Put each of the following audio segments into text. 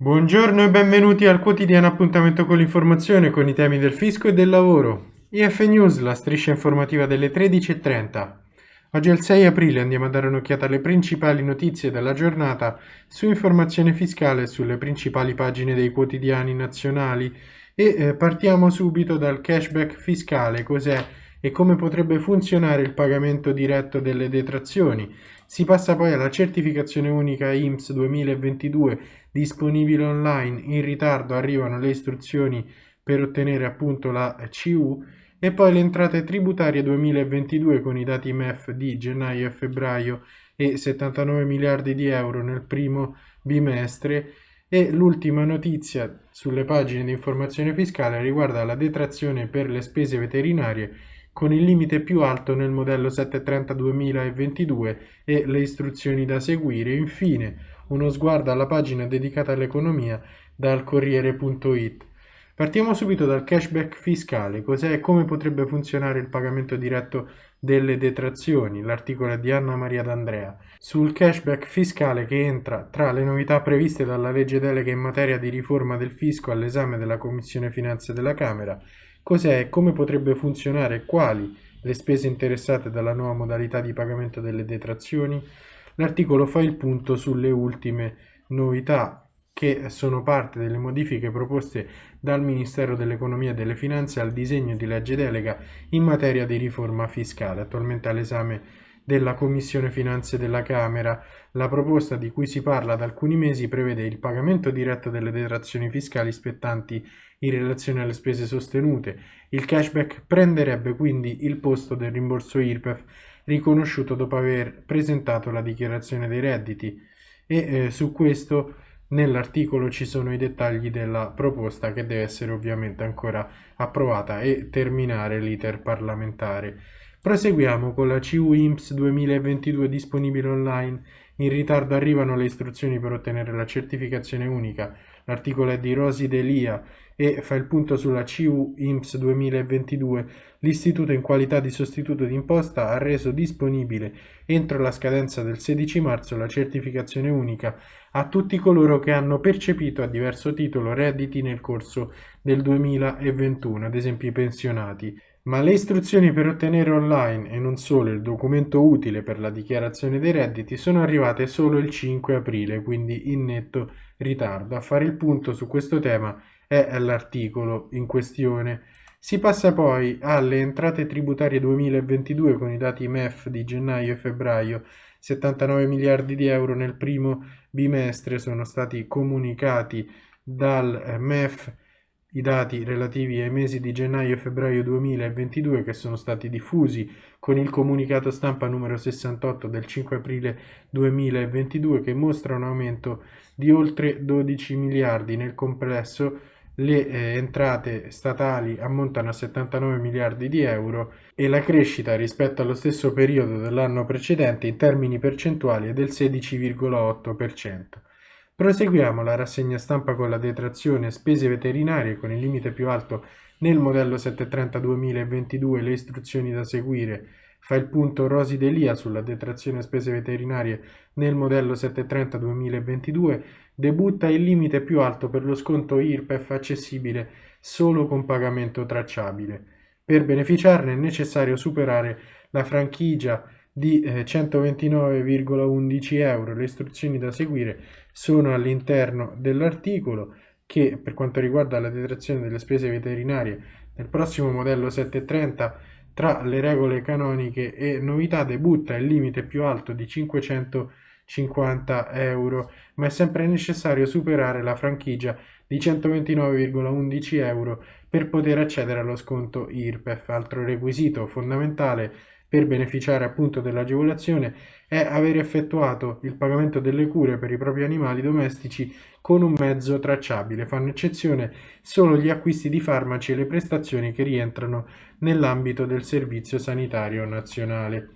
Buongiorno e benvenuti al quotidiano appuntamento con l'informazione con i temi del fisco e del lavoro. IF News, la striscia informativa delle 13.30. Oggi è il 6 aprile, andiamo a dare un'occhiata alle principali notizie della giornata su informazione fiscale sulle principali pagine dei quotidiani nazionali e eh, partiamo subito dal cashback fiscale, cos'è e come potrebbe funzionare il pagamento diretto delle detrazioni. Si passa poi alla certificazione unica IMSS 2022 disponibile online, in ritardo arrivano le istruzioni per ottenere appunto la CU e poi le entrate tributarie 2022 con i dati MEF di gennaio e febbraio e 79 miliardi di euro nel primo bimestre. E l'ultima notizia sulle pagine di informazione fiscale riguarda la detrazione per le spese veterinarie con il limite più alto nel modello 730 2022 e le istruzioni da seguire. Infine, uno sguardo alla pagina dedicata all'economia dal Corriere.it. Partiamo subito dal cashback fiscale, cos'è e come potrebbe funzionare il pagamento diretto delle detrazioni, l'articolo è di Anna Maria D'Andrea, sul cashback fiscale che entra tra le novità previste dalla legge delega in materia di riforma del fisco all'esame della Commissione Finanze della Camera Cos'è? E come potrebbe funzionare? E quali? Le spese interessate dalla nuova modalità di pagamento delle detrazioni? L'articolo fa il punto sulle ultime novità che sono parte delle modifiche proposte dal Ministero dell'Economia e delle Finanze al disegno di legge delega in materia di riforma fiscale, attualmente all'esame della Commissione Finanze della Camera. La proposta di cui si parla da alcuni mesi prevede il pagamento diretto delle detrazioni fiscali spettanti in relazione alle spese sostenute. Il cashback prenderebbe quindi il posto del rimborso IRPEF riconosciuto dopo aver presentato la dichiarazione dei redditi e eh, su questo nell'articolo ci sono i dettagli della proposta che deve essere ovviamente ancora approvata e terminare l'iter parlamentare. Proseguiamo con la CU IMSS 2022 disponibile online. In ritardo arrivano le istruzioni per ottenere la certificazione unica. L'articolo è di Rosi Delia e fa il punto sulla CU IMSS 2022. L'Istituto in qualità di sostituto d'imposta ha reso disponibile entro la scadenza del 16 marzo la certificazione unica a tutti coloro che hanno percepito a diverso titolo redditi nel corso del 2021, ad esempio i pensionati ma le istruzioni per ottenere online e non solo il documento utile per la dichiarazione dei redditi sono arrivate solo il 5 aprile, quindi in netto ritardo. A fare il punto su questo tema è l'articolo in questione. Si passa poi alle entrate tributarie 2022 con i dati MEF di gennaio e febbraio. 79 miliardi di euro nel primo bimestre sono stati comunicati dal MEF i dati relativi ai mesi di gennaio e febbraio 2022 che sono stati diffusi con il comunicato stampa numero 68 del 5 aprile 2022 che mostra un aumento di oltre 12 miliardi nel complesso le eh, entrate statali ammontano a 79 miliardi di euro e la crescita rispetto allo stesso periodo dell'anno precedente in termini percentuali è del 16,8%. Proseguiamo la rassegna stampa con la detrazione spese veterinarie con il limite più alto nel modello 730 2022 le istruzioni da seguire. Fa il punto Rosi Delia sulla detrazione spese veterinarie nel modello 730 2022. Debutta il limite più alto per lo sconto IRPEF accessibile solo con pagamento tracciabile. Per beneficiarne è necessario superare la franchigia di eh, 129,11 euro. Le istruzioni da seguire sono all'interno dell'articolo che per quanto riguarda la detrazione delle spese veterinarie nel prossimo modello 730 tra le regole canoniche e novità debutta il limite più alto di 550 euro, ma è sempre necessario superare la franchigia di 129,11 euro per poter accedere allo sconto IRPEF. Altro requisito fondamentale per beneficiare appunto dell'agevolazione è aver effettuato il pagamento delle cure per i propri animali domestici con un mezzo tracciabile. Fanno eccezione solo gli acquisti di farmaci e le prestazioni che rientrano nell'ambito del Servizio Sanitario Nazionale.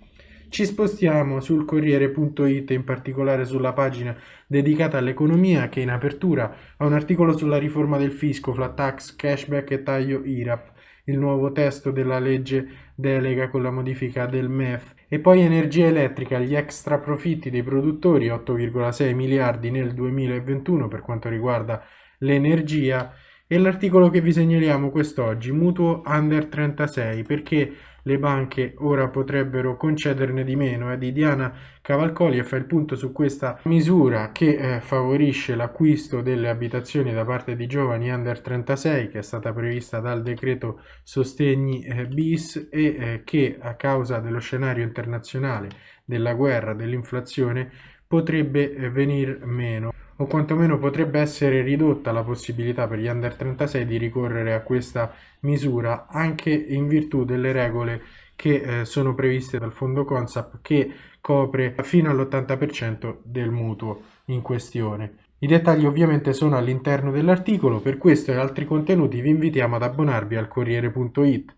Ci spostiamo sul Corriere.it, in particolare sulla pagina dedicata all'economia che in apertura ha un articolo sulla riforma del fisco, flat tax, cashback e taglio IRAP il nuovo testo della legge delega con la modifica del MEF E poi energia elettrica, gli extra profitti dei produttori 8,6 miliardi nel 2021 per quanto riguarda l'energia e l'articolo che vi segnaliamo quest'oggi, mutuo under 36, perché le banche ora potrebbero concederne di meno. È di Diana Cavalcoli e fa il punto su questa misura che eh, favorisce l'acquisto delle abitazioni da parte di giovani under 36 che è stata prevista dal decreto sostegni eh, bis e eh, che a causa dello scenario internazionale della guerra, dell'inflazione potrebbe eh, venir meno o quantomeno potrebbe essere ridotta la possibilità per gli under 36 di ricorrere a questa misura anche in virtù delle regole che eh, sono previste dal fondo Consap che copre fino all'80% del mutuo in questione. I dettagli ovviamente sono all'interno dell'articolo, per questo e altri contenuti vi invitiamo ad abbonarvi al Corriere.it.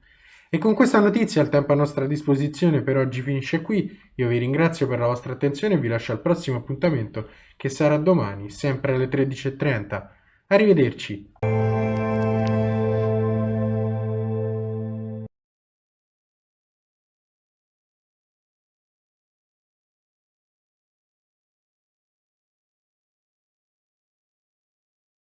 E con questa notizia il tempo a nostra disposizione per oggi finisce qui. Io vi ringrazio per la vostra attenzione e vi lascio al prossimo appuntamento che sarà domani, sempre alle 13.30. Arrivederci.